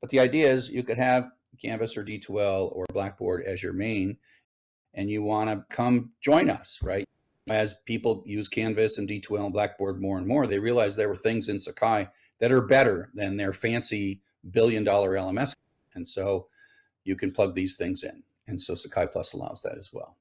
But the idea is you could have Canvas or D2L or Blackboard as your main, and you want to come join us, right? As people use Canvas and D2L and Blackboard more and more, they realize there were things in Sakai that are better than their fancy billion dollar LMS. And so you can plug these things in. And so Sakai Plus allows that as well.